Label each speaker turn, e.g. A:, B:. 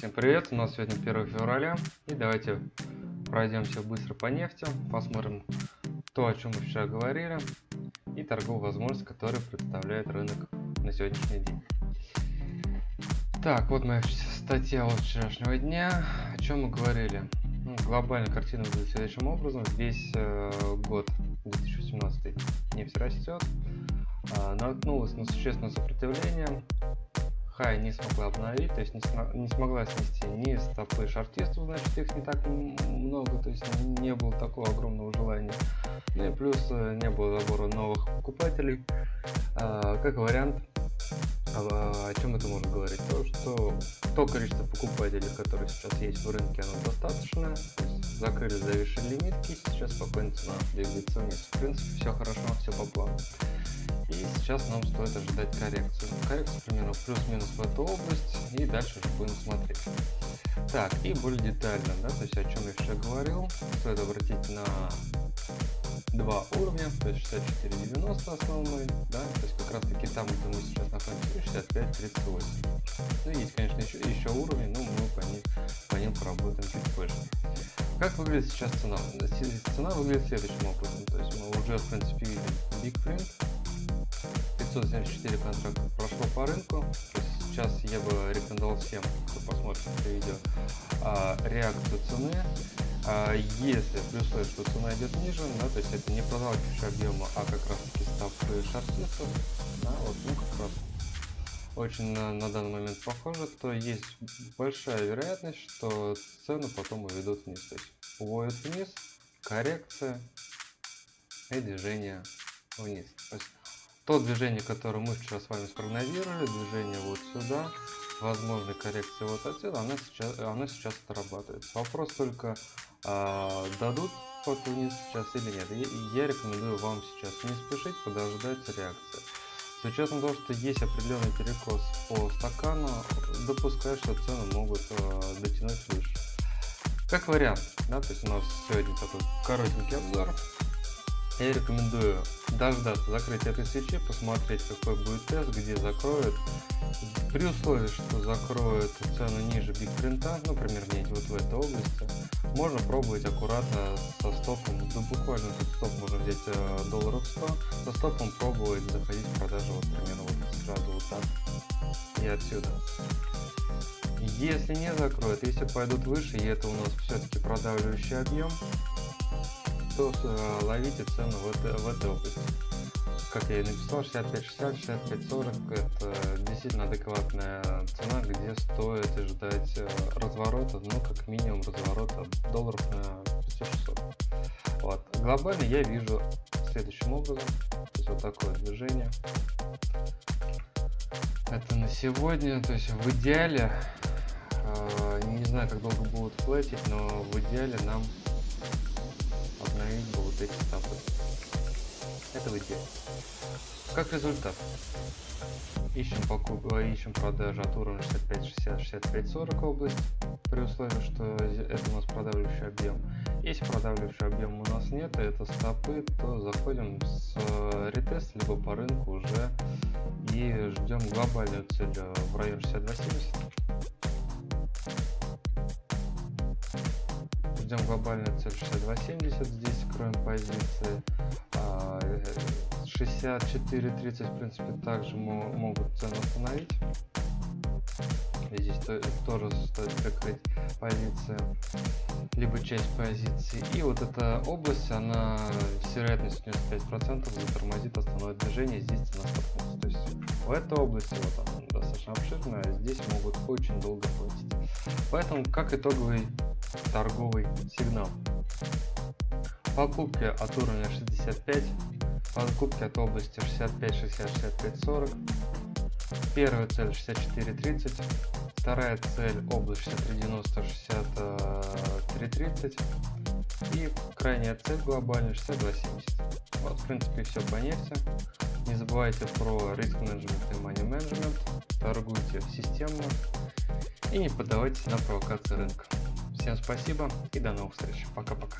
A: Всем привет, у нас сегодня 1 февраля и давайте пройдемся быстро по нефти, посмотрим то, о чем мы вчера говорили и торговую возможность, которую представляет рынок на сегодняшний день. Так, вот моя статья от вчерашнего дня, о чем мы говорили. Ну, глобальная картина выглядит следующим образом, весь э, год 2017 нефть растет, э, наткнулась на существенное сопротивление, Хай не смогла обновить, то есть не, см не смогла снести ни стопы шартистов, значит их не так много, то есть не было такого огромного желания. Ну и плюс э, не было забора новых покупателей. А, как вариант, а, о чем это можно говорить? То, что то количество покупателей, которые сейчас есть в рынке, оно достаточно. Закрыли зависшие лимитки, сейчас спокойно цена двигается вниз. В принципе, все хорошо, все по плану. И сейчас нам стоит ожидать коррекцию. Коррекцию примерно плюс-минус в эту область. И дальше уже будем смотреть. Так, и более детально, да, то есть о чем я вчера говорил. Стоит обратить на два уровня, то есть 64.90 основной, да, то есть как раз таки там, где мы сейчас находимся, 65.38. Ну, есть, конечно, еще, еще уровни, но мы по ним, по ним поработаем чуть позже. Как выглядит сейчас цена? Цена выглядит следующим образом, то есть мы уже, в принципе, видим Big Print, 574 контракта прошло по рынку. сейчас я бы рекомендовал всем, кто посмотрит это видео, а, реакцию цены. А, если при условии, что цена идет ниже, да, то есть это не продавающий объема, а как раз таки ставка шортистов, да, вот, ну как раз очень на, на данный момент похоже, то есть большая вероятность, что цены потом уведут вниз. То есть уводят вниз, коррекция и движение вниз. То есть то движение, которое мы вчера с вами спрогнозировали, движение вот сюда, возможной коррекции вот отсюда, она сейчас, она сейчас отрабатывает. Вопрос только, а, дадут ход вниз сейчас или нет. Я, я рекомендую вам сейчас не спешить, подождать реакции. С учетом того, что есть определенный перекос по стакану, допускаю, что цены могут э, дотянуть выше. Как вариант, да, то есть у нас сегодня такой коротенький обзор. Я рекомендую дождаться закрытия этой свечи, посмотреть какой будет тест, где закроют. При условии, что закроют цену ниже биг принта, ну примерно вот в этой области, можно пробовать аккуратно со стопом, да буквально тут стоп можно взять э, долларов 100, со стопом пробовать заходить в продажу вот примерно вот сразу вот так и отсюда. Если не закроют, если пойдут выше, и это у нас все-таки продавливающий объем, то э, ловите цену в в этой области. Как я и написал, 65-60, 65-40 это действительно адекватная цена, где стоит ждать э, разворота, ну как минимум разворота долларов на 600. Вот. Глобально я вижу следующим образом, то есть вот такое движение. Это на сегодня, то есть в идеале, э, не знаю как долго будут платить, но в идеале нам установить вот эти стопы. Это в идеале. Как результат, ищем, покуп... Э, ищем продажи от уровня 65-60-65-40 область, при условии, что это у нас продавливающий объем. Если продавливающий объем у нас нет, и это стопы, то заходим с э, ретест, либо по рынку уже и ждем глобальную цель в районе 62.70. ждем глобальную цель 62.70, здесь кроем позиции. 64.30 в принципе также могут цену установить. И здесь тоже стоит прикрыть позиции, либо часть позиции. И вот эта область, она с вероятностью 95% затормозит основное движение, здесь цена столкнется. То есть в этой области, вот она достаточно обширная, здесь могут очень долго платить. Поэтому, как итоговый торговый сигнал. Покупки от уровня 65, покупки от области 65, 60, 65, 40. Первая цель 64, 30. Вторая цель область 63, 90, 63, 30. И крайняя цель глобальная 62, 70. Вот, в принципе, все по нефти. Не забывайте про риск менеджмент и money management. Торгуйте системно и не поддавайтесь на провокации рынка. Всем спасибо и до новых встреч. Пока-пока.